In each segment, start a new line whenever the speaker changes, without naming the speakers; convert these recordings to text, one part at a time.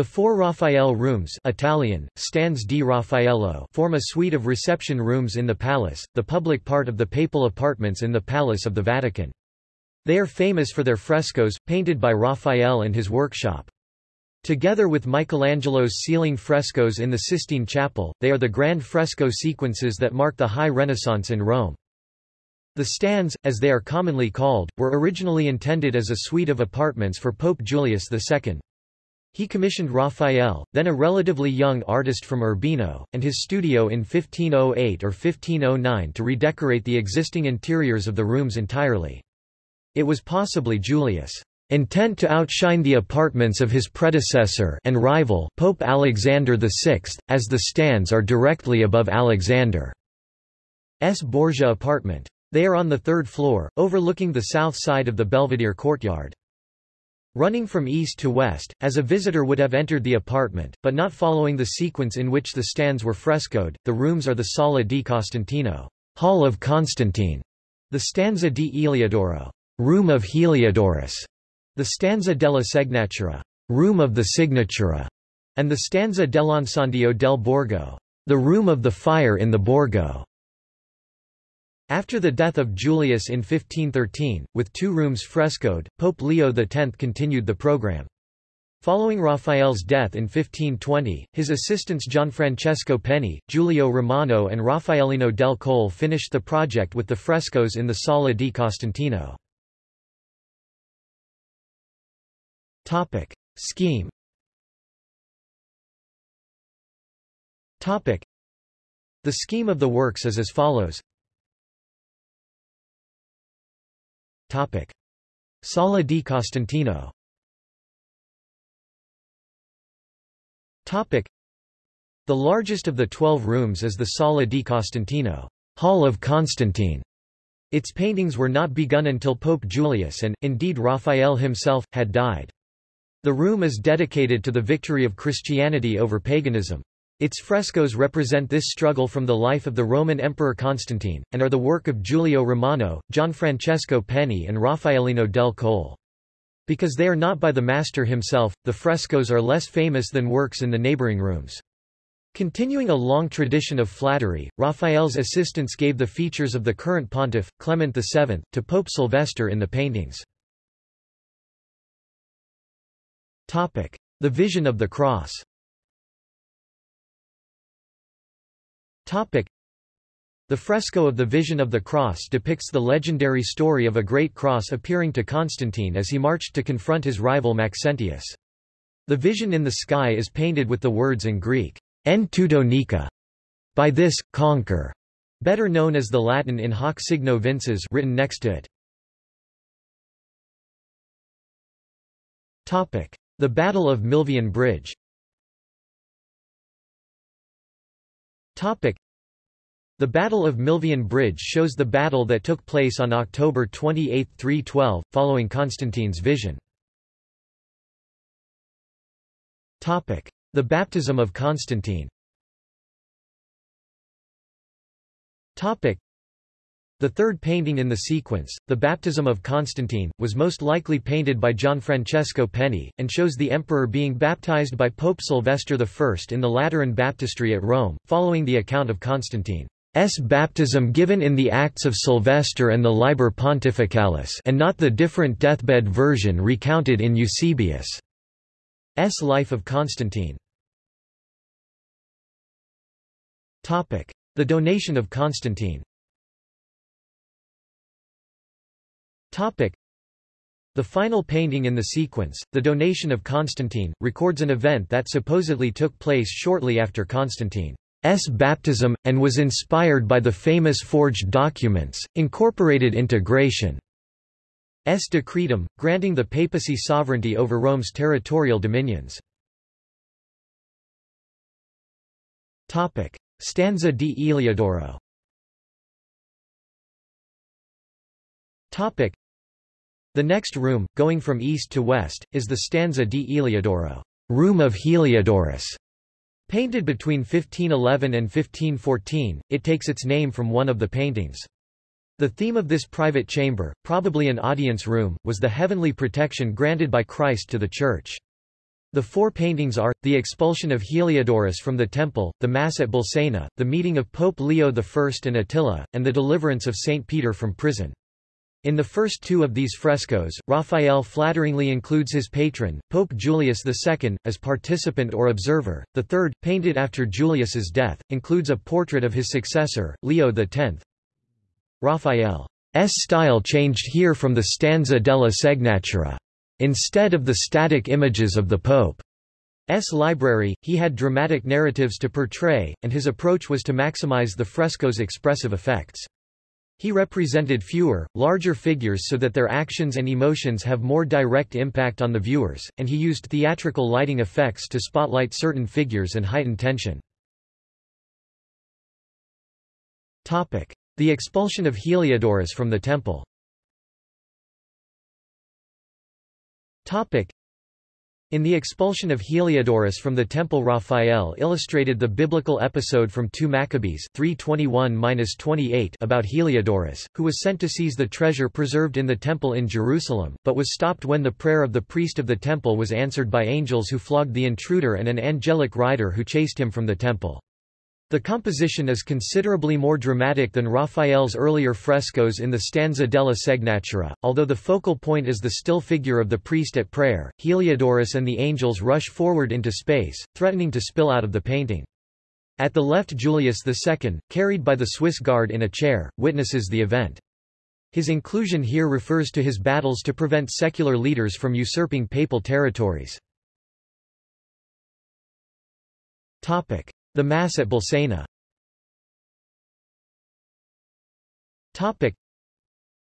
The four Raphael rooms Italian, Stanze di Raffaello form a suite of reception rooms in the palace, the public part of the papal apartments in the Palace of the Vatican. They are famous for their frescoes, painted by Raphael and his workshop. Together with Michelangelo's ceiling frescoes in the Sistine Chapel, they are the grand fresco sequences that mark the High Renaissance in Rome. The Stanze, as they are commonly called, were originally intended as a suite of apartments for Pope Julius II. He commissioned Raphael, then a relatively young artist from Urbino, and his studio in 1508 or 1509 to redecorate the existing interiors of the rooms entirely. It was possibly Julius' intent to outshine the apartments of his predecessor and rival Pope Alexander VI, as the Stanze are directly above Alexander's Borgia apartment. They are on the third floor, overlooking the south side of the Belvedere courtyard. Running from east to west, as a visitor would have entered the apartment, but not following the sequence in which the Stanze were frescoed, the rooms are the Sala di Costantino Hall of Constantine, the Stanza di Eliodoro Room of Heliodorus, the Stanza della Segnatura Room of the Signatura, and the Stanza dell'Incendio del Borgo the Room of the Fire in the Borgo. After the death of Julius in 1513, with two rooms frescoed, Pope Leo X continued the program. Following Raphael's death in 1520, his assistants Gianfrancesco Penni, Giulio Romano and Raffaellino del Colle finished the project with the frescoes in the Sala di Costantino. Scheme The scheme of the works is as follows Topic. Sala di Costantino Topic. The largest of the twelve rooms is the Sala di Costantino Hall of Constantine. Its paintings were not begun until Pope Julius and, indeed Raphael himself, had died. The room is dedicated to the victory of Christianity over paganism. Its frescoes represent this struggle from the life of the Roman Emperor Constantine, and are the work of Giulio Romano, Gianfrancesco Penni and Raffaellino del Colle. Because they are not by the master himself, the frescoes are less famous than works in the neighboring rooms. Continuing a long tradition of flattery, Raphael's assistants gave the features of the current pontiff, Clement VII, to Pope Sylvester in the paintings. The Vision of the Cross The fresco of the Vision of the Cross depicts the legendary story of a great cross appearing to Constantine as he marched to confront his rival Maxentius. The vision in the sky is painted with the words in Greek, en tuto nika, by this, conquer, better known as the Latin in hoc signo vinces written next to it. The Battle of Milvian Bridge The Battle of Milvian Bridge shows the battle that took place on October 28, 312, following Constantine's vision. The baptism of Constantine the third painting in the sequence, The Baptism of Constantine, was most likely painted by Gianfrancesco Penni, and shows the emperor being baptized by Pope Sylvester I in the Lateran baptistry at Rome, following the account of Constantine's baptism given in the Acts of Sylvester and the Liber Pontificalis and not the different deathbed version recounted in Eusebius' Life of Constantine. The donation of Constantine Topic. The final painting in the sequence, The Donation of Constantine, records an event that supposedly took place shortly after Constantine's baptism, and was inspired by the famous forged documents, incorporated into Gratian's decretum, granting the papacy sovereignty over Rome's territorial dominions. Topic. Stanza di Eliodoro The next room, going from east to west, is the stanza di Eliodoro, room of Heliodorus. Painted between 1511 and 1514, it takes its name from one of the paintings. The theme of this private chamber, probably an audience room, was the heavenly protection granted by Christ to the Church. The four paintings are, the expulsion of Heliodorus from the temple, the Mass at Bolsena, the meeting of Pope Leo I and Attila, and the deliverance of St. Peter from prison. In the first two of these frescoes, Raphael flatteringly includes his patron, Pope Julius II, as participant or observer. The third, painted after Julius's death, includes a portrait of his successor, Leo X. Raphael's style changed here from the stanza della Segnatura. Instead of the static images of the Pope's library, he had dramatic narratives to portray, and his approach was to maximize the fresco's expressive effects. He represented fewer, larger figures so that their actions and emotions have more direct impact on the viewers, and he used theatrical lighting effects to spotlight certain figures and heighten tension. The expulsion of Heliodorus from the temple in the expulsion of Heliodorus from the temple Raphael illustrated the biblical episode from 2 Maccabees 3:21-28 about Heliodorus, who was sent to seize the treasure preserved in the temple in Jerusalem, but was stopped when the prayer of the priest of the temple was answered by angels who flogged the intruder and an angelic rider who chased him from the temple. The composition is considerably more dramatic than Raphael's earlier frescoes in the stanza della Segnatura, although the focal point is the still figure of the priest at prayer. Heliodorus and the angels rush forward into space, threatening to spill out of the painting. At the left Julius II, carried by the Swiss guard in a chair, witnesses the event. His inclusion here refers to his battles to prevent secular leaders from usurping papal territories. Topic. The Mass at Bolsena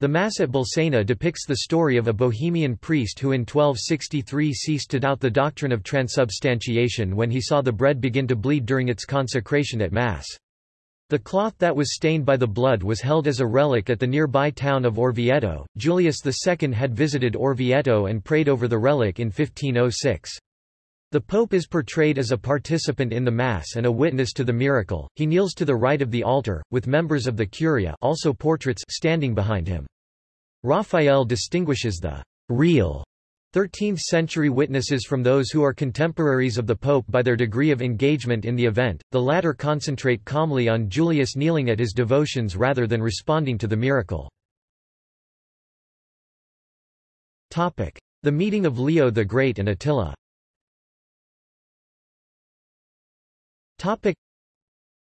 the Mass at Bolsena depicts the story of a Bohemian priest who in 1263 ceased to doubt the doctrine of transubstantiation when he saw the bread begin to bleed during its consecration at Mass. The cloth that was stained by the blood was held as a relic at the nearby town of Orvieto. Julius II had visited Orvieto and prayed over the relic in 1506. The Pope is portrayed as a participant in the Mass and a witness to the miracle. He kneels to the right of the altar, with members of the Curia also portraits standing behind him. Raphael distinguishes the real 13th-century witnesses from those who are contemporaries of the Pope by their degree of engagement in the event, the latter concentrate calmly on Julius kneeling at his devotions rather than responding to the miracle. The meeting of Leo the Great and Attila Topic.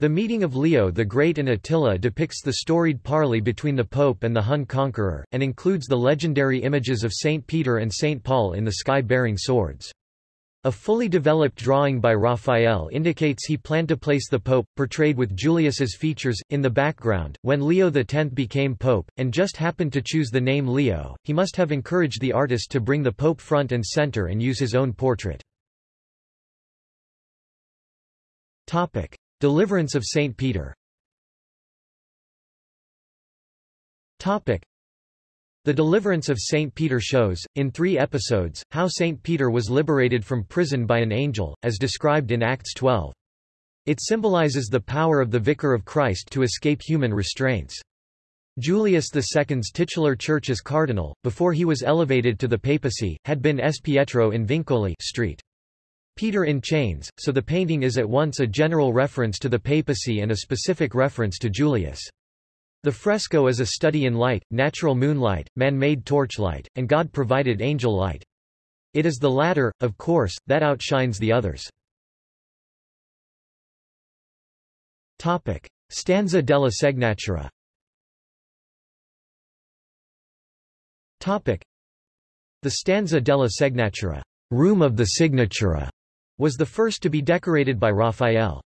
The meeting of Leo the Great and Attila depicts the storied parley between the Pope and the Hun conqueror, and includes the legendary images of Saint Peter and Saint Paul in the sky bearing swords. A fully developed drawing by Raphael indicates he planned to place the Pope, portrayed with Julius's features, in the background. When Leo X became Pope, and just happened to choose the name Leo, he must have encouraged the artist to bring the Pope front and center and use his own portrait. Topic: Deliverance of Saint Peter. Topic: The deliverance of Saint Peter shows, in three episodes, how Saint Peter was liberated from prison by an angel, as described in Acts 12. It symbolizes the power of the Vicar of Christ to escape human restraints. Julius II's titular church as cardinal, before he was elevated to the papacy, had been S. Pietro in Vincoli Street. Peter in Chains, so the painting is at once a general reference to the papacy and a specific reference to Julius. The fresco is a study in light, natural moonlight, man-made torchlight, and God-provided angel light. It is the latter, of course, that outshines the others. Topic. Stanza della Segnatura Topic. The stanza della Segnatura, room of the signatura, was the first to be decorated by Raphael's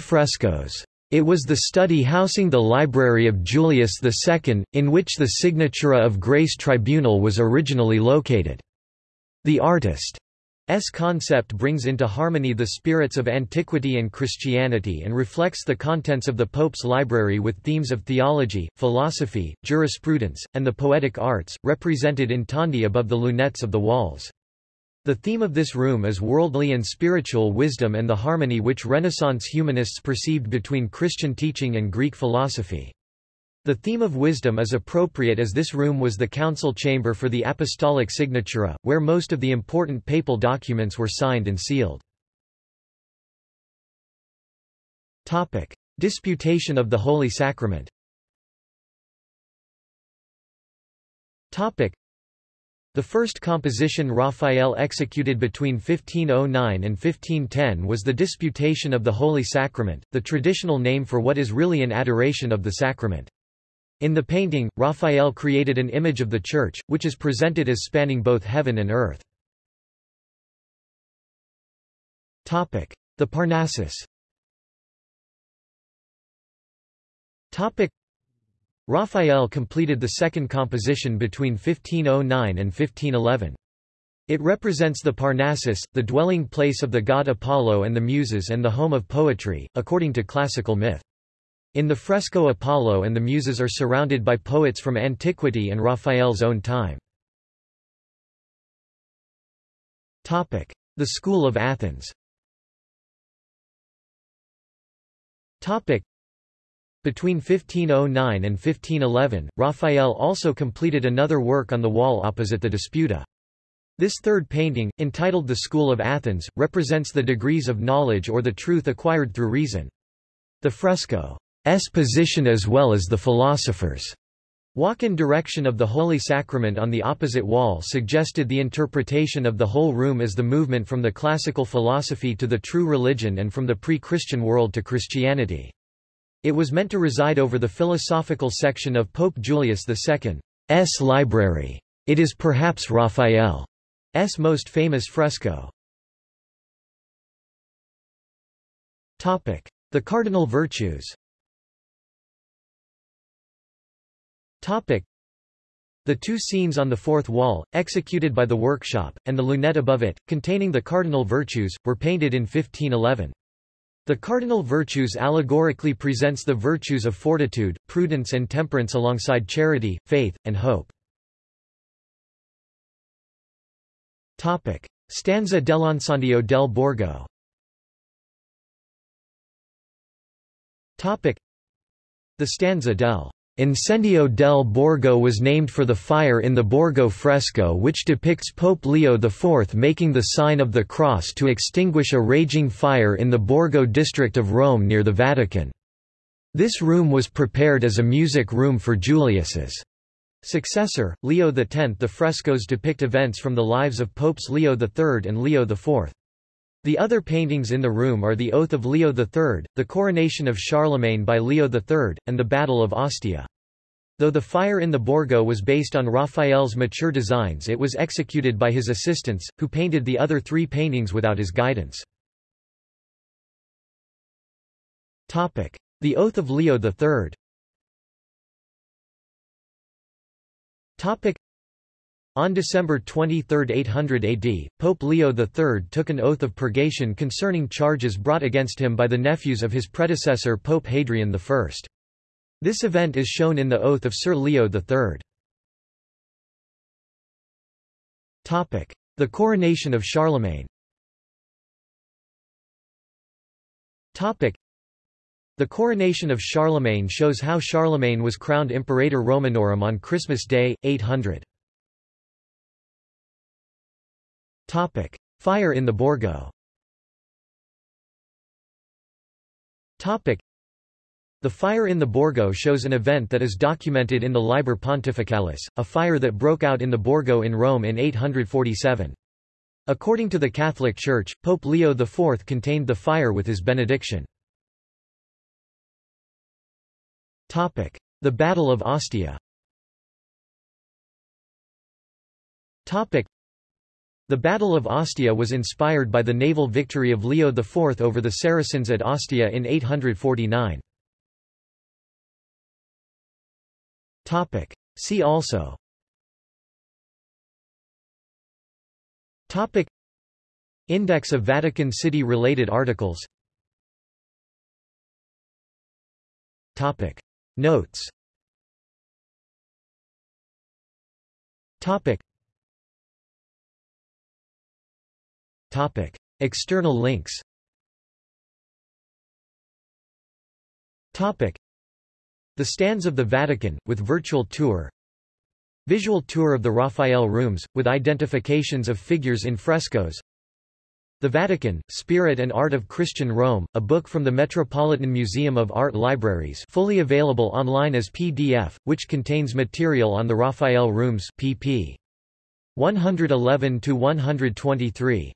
frescoes. It was the study housing the library of Julius II, in which the Signatura of Grace Tribunal was originally located. The artist's concept brings into harmony the spirits of antiquity and Christianity and reflects the contents of the Pope's library with themes of theology, philosophy, jurisprudence, and the poetic arts, represented in tondi above the lunettes of the walls. The theme of this room is worldly and spiritual wisdom and the harmony which Renaissance humanists perceived between Christian teaching and Greek philosophy. The theme of wisdom is appropriate as this room was the council chamber for the apostolic signatura, where most of the important papal documents were signed and sealed. Topic: Disputation of the Holy Sacrament. Topic: The first composition Raphael executed between 1509 and 1510 was the Disputation of the Holy Sacrament, the traditional name for what is really an adoration of the sacrament. In the painting, Raphael created an image of the Church, which is presented as spanning both heaven and earth. The Parnassus Raphael completed the second composition between 1509 and 1511. It represents the Parnassus, the dwelling place of the god Apollo and the Muses and the home of poetry, according to classical myth. In the fresco Apollo and the Muses are surrounded by poets from antiquity and Raphael's own time. The School of Athens between 1509 and 1511, Raphael also completed another work on the wall opposite the Disputa. This third painting, entitled The School of Athens, represents the degrees of knowledge or the truth acquired through reason. The fresco S position as well as the philosophers' walk in direction of the Holy Sacrament on the opposite wall suggested the interpretation of the whole room as the movement from the classical philosophy to the true religion and from the pre-Christian world to Christianity. It was meant to reside over the philosophical section of Pope Julius II's library. It is perhaps Raphael's most famous fresco. Topic: The cardinal virtues Topic. The two scenes on the fourth wall, executed by the workshop, and the lunette above it, containing the cardinal virtues, were painted in 1511. The cardinal virtues allegorically presents the virtues of fortitude, prudence and temperance alongside charity, faith, and hope. Topic. Stanza dell'Incendio del Borgo Topic. The stanza del Incendio del Borgo was named for the fire in the Borgo fresco which depicts Pope Leo IV making the sign of the cross to extinguish a raging fire in the Borgo district of Rome near the Vatican. This room was prepared as a music room for Julius's successor, Leo X. The frescoes depict events from the lives of Popes Leo III and Leo IV. The other paintings in the room are the Oath of Leo III, the coronation of Charlemagne by Leo III, and the Battle of Ostia. Though the fire in the Borgo was based on Raphael's mature designs it was executed by his assistants, who painted the other three paintings without his guidance. The Oath of Leo III on December 23, 800 AD, Pope Leo III took an oath of purgation concerning charges brought against him by the nephews of his predecessor Pope Hadrian I. This event is shown in the Oath of Sir Leo III. The coronation of Charlemagne the coronation of Charlemagne shows how Charlemagne was crowned Imperator Romanorum on Christmas Day, 800. Topic: Fire in the Borgo. Topic: The fire in the Borgo shows an event that is documented in the Liber Pontificalis, a fire that broke out in the Borgo in Rome in 847. According to the Catholic Church, Pope Leo IV contained the fire with his benediction. Topic: The Battle of Ostia. Topic: the Battle of Ostia was inspired by the naval victory of Leo IV over the Saracens at Ostia in 849. See also. Topic. Index of Vatican City related articles. Topic. Notes. Topic Topic. External links Topic. The Stanze of the Vatican, with virtual tour Visual tour of the Raphael rooms, with identifications of figures in frescoes The Vatican, Spirit and Art of Christian Rome, a book from the Metropolitan Museum of Art Libraries fully available online as PDF, which contains material on the Raphael rooms pp. 111–123.